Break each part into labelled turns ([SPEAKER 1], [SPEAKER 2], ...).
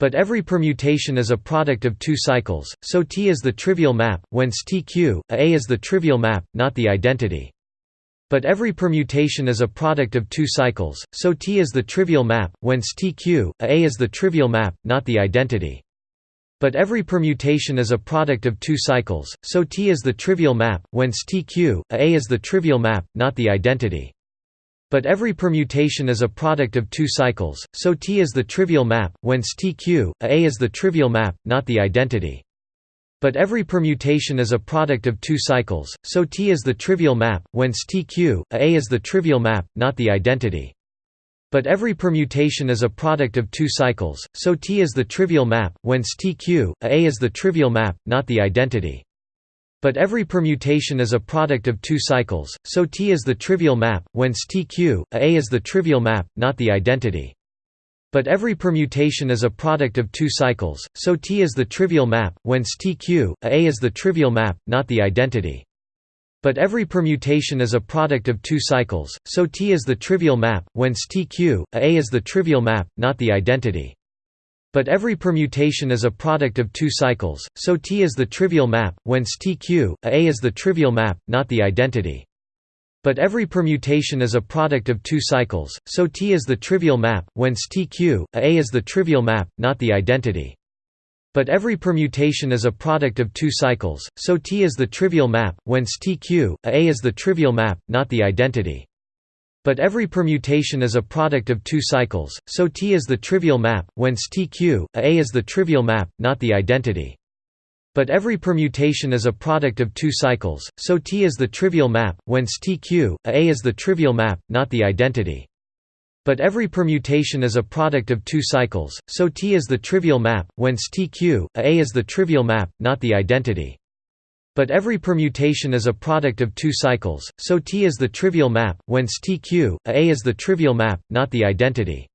[SPEAKER 1] But every permutation is a product of two cycles, so T is the trivial map, whence TQ, A is the trivial map, not the identity. But every permutation is a product of two cycles, so T is the trivial map, whence TQ, A is the trivial map, not the identity. But every permutation is a product of two cycles, so T is the trivial map, whence TQ, A is the trivial map, not the identity. But every permutation is a product of two cycles, so T is the trivial map, whence TQ, A is the trivial map, not the identity. But every permutation is a product of two cycles, so T is the trivial map, whence TQ, A is the trivial map, not the identity. But every permutation is a product of two cycles, so T is the trivial map, whence TQ, A is the trivial map, not the identity. But every permutation is a product of two cycles, so T is the trivial map, whence TQ, A is the trivial map, not the identity. But every permutation is a product of two cycles, so T is the trivial map, whence TQ, A is the trivial map, not the identity. But every permutation is a product of two cycles, so T is the trivial map, whence TQ, A is the trivial map, not the identity. But every permutation is a product of two cycles, so T is the trivial map, whence TQ, A is the trivial map, not the identity. But every permutation is a product of two cycles, so T is the trivial map, whence TQ, A is the trivial map, not the identity. But every permutation is a product of two cycles, so T is the trivial map, whence TQ, A is the trivial map, not the identity. But every permutation is a product of two cycles, so T is the trivial map, whence TQ, A is the trivial map, not the identity. But every permutation is a product of two cycles, so T is the trivial map, whence TQ, A is the trivial map, not the identity. But every permutation is a product of two cycles, so T is the trivial map, whence TQ, A is the trivial map, not the identity. But every permutation is a product of two cycles, so T is the trivial map, whence TQ, A is the trivial map, not the identity.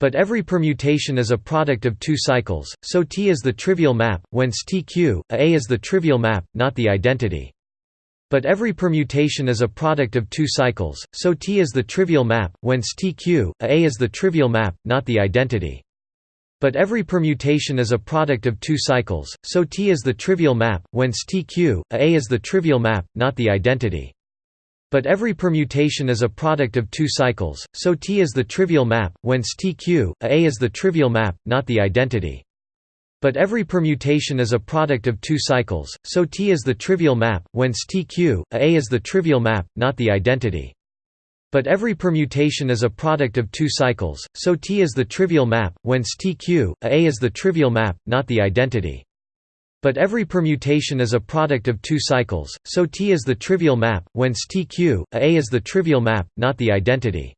[SPEAKER 1] But every permutation is a product of two cycles, so T is the trivial map, whence TQ, A is the trivial map, not the identity. But every permutation is a product of two cycles, so T is the trivial map, whence TQ, A is the trivial map, not the identity. But every permutation is a product of two cycles, so T is the trivial map, whence TQ, A is the trivial map, not the identity. But every permutation is a product of two cycles, so T is the trivial map, whence TQ, A is the trivial map, not the identity. But every permutation is a product of two cycles, so T is the trivial map, whence TQ, A is the trivial map, not the identity. But every permutation is a product of two cycles, so T is the trivial map, whence TQ, A is the trivial map, not the identity. But every permutation is a product of two cycles, so T is the trivial map, whence TQ, A is the trivial map, not the identity.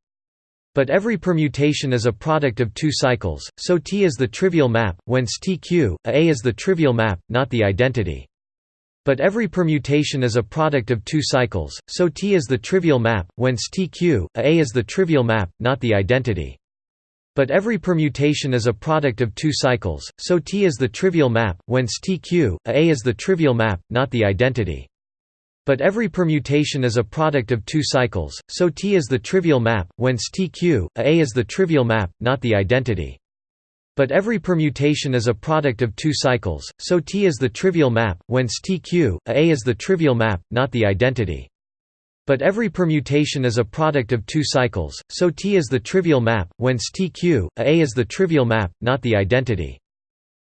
[SPEAKER 1] But every permutation is a product of two cycles, so T is the trivial map, whence TQ, A is the trivial map, not the identity. But every permutation is a product of two cycles, so T is the trivial map, whence TQ, A is the trivial map, not the identity. But every permutation is a product of two cycles, so T is the trivial map, whence TQ, A is the trivial map, not the identity. But every permutation is a product of two cycles, so T is the trivial map, whence TQ, A is the trivial map, not the identity. But every permutation is a product of two cycles, so T is the trivial map, whence TQ, A is the trivial map, not the identity. But every permutation is a product of two cycles, so T is the trivial map, whence TQ, A is the trivial map, not the identity.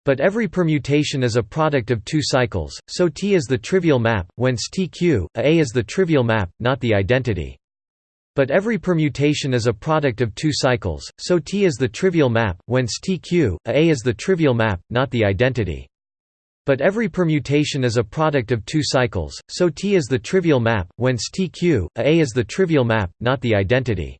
[SPEAKER 1] But every permutation is a product of two cycles, so T is the trivial map, whence TQ, A is the trivial map, not the identity. But every permutation is a product of two cycles, so T is the trivial map, whence TQ, A is the trivial map, not the identity. But every permutation is a product of two cycles, so T is the trivial map, whence TQ, A is the trivial map, not the identity.